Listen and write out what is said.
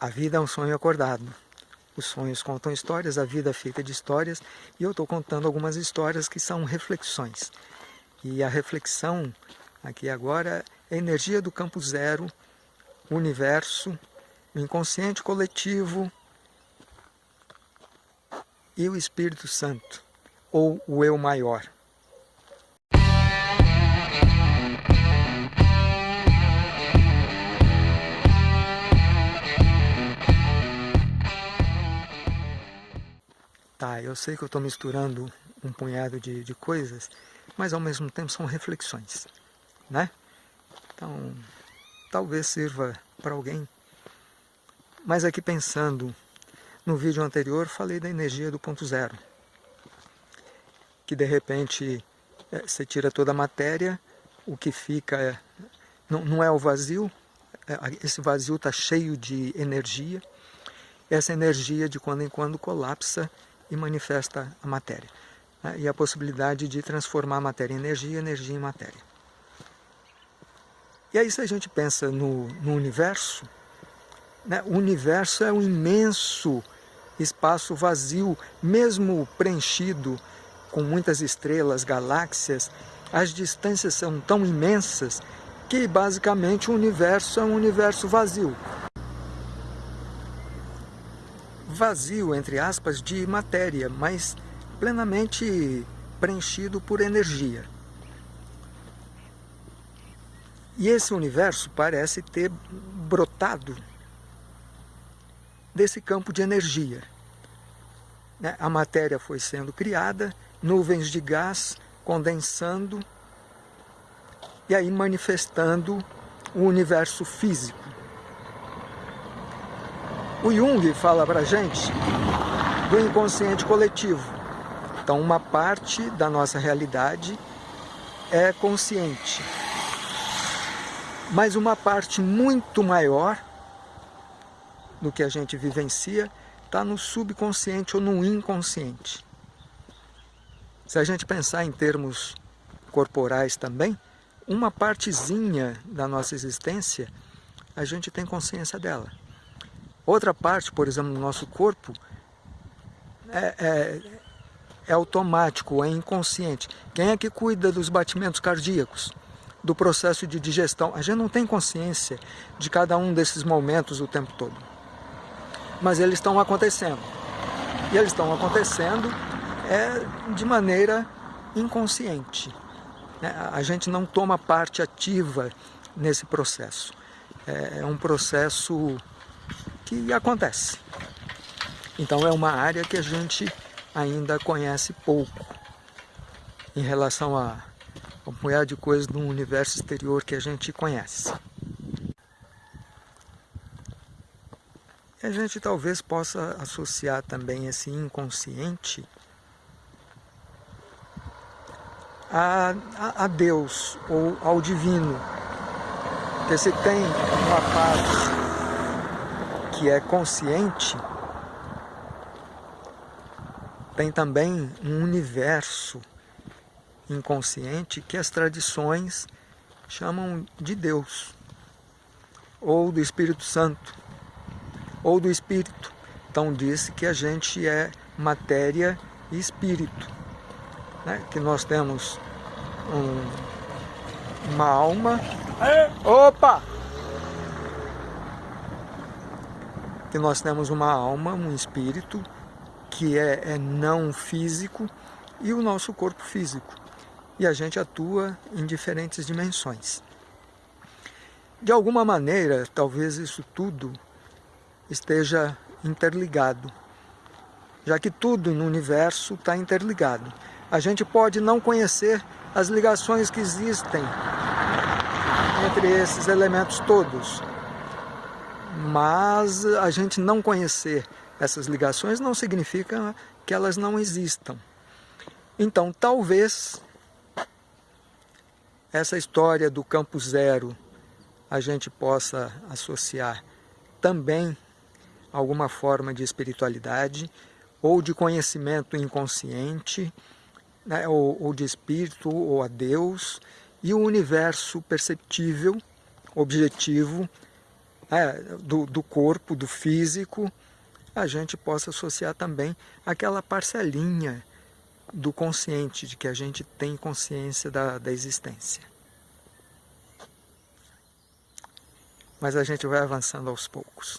A vida é um sonho acordado. Os sonhos contam histórias, a vida é feita de histórias, e eu estou contando algumas histórias que são reflexões. E a reflexão aqui agora é a energia do campo zero, o universo, o inconsciente coletivo e o Espírito Santo, ou o Eu Maior. Tá, eu sei que eu estou misturando um punhado de, de coisas, mas ao mesmo tempo são reflexões, né? Então, talvez sirva para alguém. Mas aqui pensando, no vídeo anterior falei da energia do ponto zero, que de repente é, você tira toda a matéria, o que fica é, não, não é o vazio, é, esse vazio está cheio de energia, essa energia de quando em quando colapsa e manifesta a matéria. Né? E a possibilidade de transformar a matéria em energia, energia em matéria. E aí se a gente pensa no, no universo, né? o universo é um imenso espaço vazio, mesmo preenchido com muitas estrelas, galáxias, as distâncias são tão imensas que basicamente o universo é um universo vazio vazio, entre aspas, de matéria, mas plenamente preenchido por energia. E esse universo parece ter brotado desse campo de energia. Né? A matéria foi sendo criada, nuvens de gás condensando e aí manifestando o universo físico. O Jung fala para gente do inconsciente coletivo. Então, uma parte da nossa realidade é consciente. Mas uma parte muito maior do que a gente vivencia está no subconsciente ou no inconsciente. Se a gente pensar em termos corporais também, uma partezinha da nossa existência, a gente tem consciência dela. Outra parte, por exemplo, no nosso corpo, é, é, é automático, é inconsciente. Quem é que cuida dos batimentos cardíacos? Do processo de digestão? A gente não tem consciência de cada um desses momentos o tempo todo. Mas eles estão acontecendo. E eles estão acontecendo é, de maneira inconsciente. Né? A gente não toma parte ativa nesse processo. É, é um processo que acontece. Então é uma área que a gente ainda conhece pouco em relação a um punhado de coisas no universo exterior que a gente conhece. E a gente talvez possa associar também esse inconsciente a, a, a Deus ou ao divino. Porque se tem uma parte que é consciente, tem também um universo inconsciente que as tradições chamam de Deus, ou do Espírito Santo, ou do Espírito. Então disse que a gente é matéria e espírito, né? que nós temos um, uma alma. Opa! Que nós temos uma alma, um espírito, que é, é não físico, e o nosso corpo físico. E a gente atua em diferentes dimensões. De alguma maneira, talvez isso tudo esteja interligado, já que tudo no universo está interligado. A gente pode não conhecer as ligações que existem entre esses elementos todos, mas a gente não conhecer essas ligações não significa que elas não existam. Então, talvez essa história do campo zero a gente possa associar também alguma forma de espiritualidade ou de conhecimento inconsciente, né, ou, ou de espírito ou a Deus, e o universo perceptível, objetivo, do, do corpo, do físico, a gente possa associar também aquela parcelinha do consciente, de que a gente tem consciência da, da existência. Mas a gente vai avançando aos poucos.